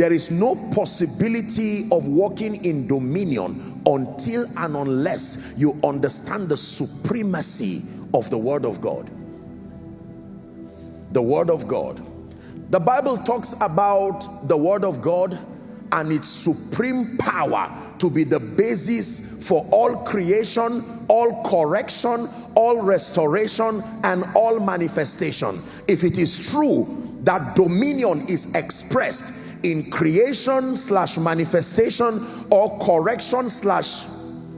there is no possibility of walking in dominion until and unless you understand the supremacy of the word of God the word of God the Bible talks about the word of God and its supreme power to be the basis for all creation, all correction, all restoration, and all manifestation. If it is true that dominion is expressed in creation slash manifestation or correction slash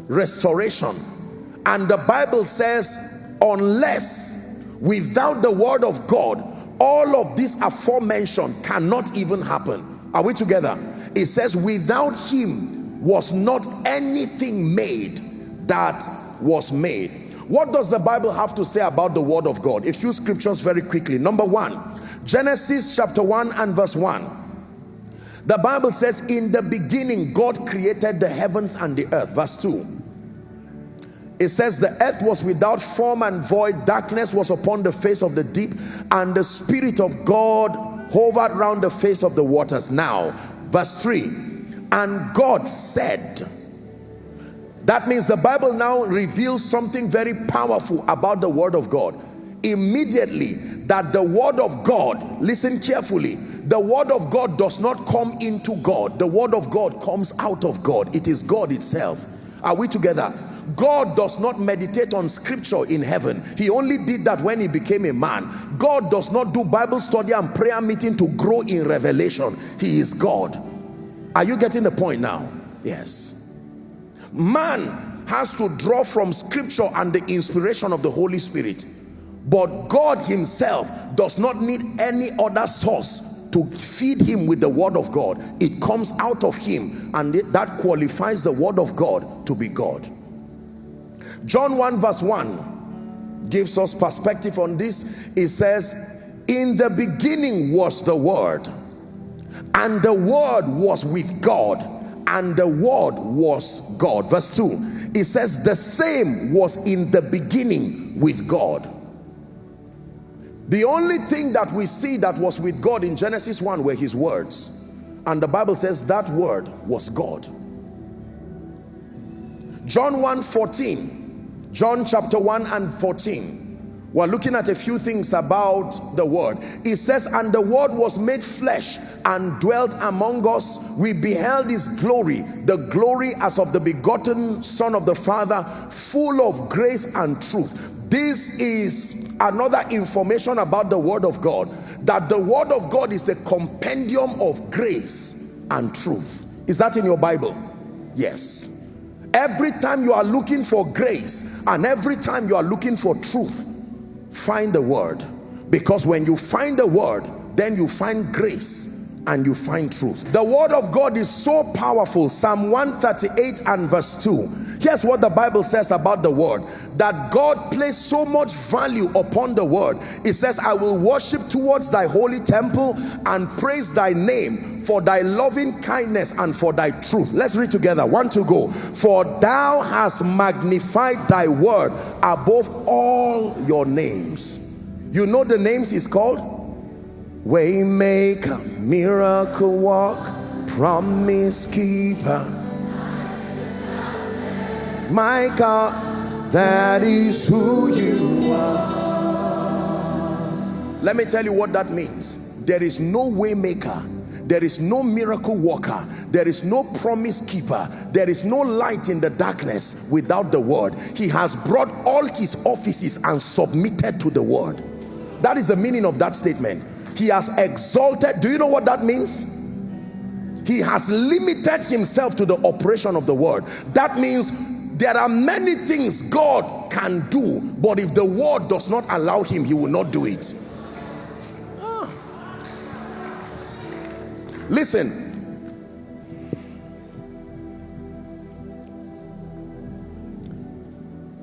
restoration, and the Bible says, unless without the word of God, all of this aforementioned cannot even happen. Are we together? It says without him was not anything made that was made. What does the bible have to say about the word of god? A few scriptures very quickly. Number one genesis chapter 1 and verse 1 the bible says in the beginning god created the heavens and the earth. Verse 2 it says the earth was without form and void. Darkness was upon the face of the deep and the spirit of god hovered round the face of the waters. Now verse 3 and god said that means the bible now reveals something very powerful about the word of god. Immediately that the word of god listen carefully the word of god does not come into god the word of god comes out of god it is god itself are we together God does not meditate on scripture in heaven. He only did that when he became a man. God does not do Bible study and prayer meeting to grow in revelation. He is God. Are you getting the point now? Yes. Man has to draw from scripture and the inspiration of the Holy Spirit. But God himself does not need any other source to feed him with the word of God. It comes out of him and that qualifies the word of God to be God. John 1 verse 1 gives us perspective on this. It says, in the beginning was the word and the word was with God and the word was God. Verse 2, it says the same was in the beginning with God. The only thing that we see that was with God in Genesis 1 were his words. And the Bible says that word was God. John 1 14 John chapter 1 and 14. We're looking at a few things about the word. It says, and the word was made flesh and dwelt among us. We beheld his glory, the glory as of the begotten son of the father, full of grace and truth. This is another information about the word of God, that the word of God is the compendium of grace and truth. Is that in your Bible? Yes. Every time you are looking for grace and every time you are looking for truth, find the word. Because when you find the word, then you find grace and you find truth. The word of God is so powerful. Psalm 138 and verse 2. Here's what the Bible says about the word. That God placed so much value upon the word. It says, I will worship towards thy holy temple and praise thy name for thy loving kindness and for thy truth. Let's read together. One to go. For thou hast magnified thy word above all your names. You know the names is called? Waymaker, miracle work, promise keeper. My God, that is who you are. Let me tell you what that means. There is no waymaker there is no miracle worker there is no promise keeper there is no light in the darkness without the word he has brought all his offices and submitted to the word that is the meaning of that statement he has exalted do you know what that means he has limited himself to the operation of the word that means there are many things God can do but if the word does not allow him he will not do it ah. Listen.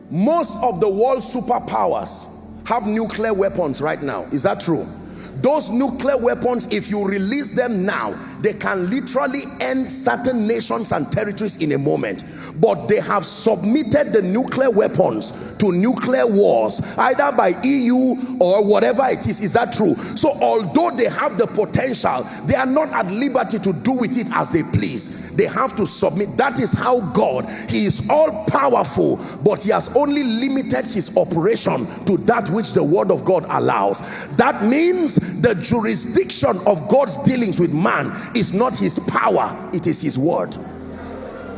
Most of the world's superpowers have nuclear weapons right now. Is that true? Those nuclear weapons, if you release them now, they can literally end certain nations and territories in a moment. But they have submitted the nuclear weapons to nuclear wars either by EU or whatever it is. Is that true? So although they have the potential they are not at liberty to do with it as they please. They have to submit. That is how God he is all powerful but he has only limited his operation to that which the word of God allows. That means the jurisdiction of God's dealings with man is not his power it is his word.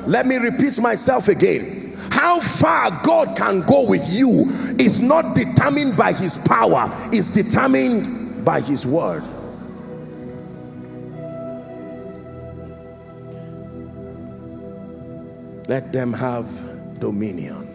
Let me repeat myself again. How far God can go with you is not determined by his power is determined by his word. Let them have dominion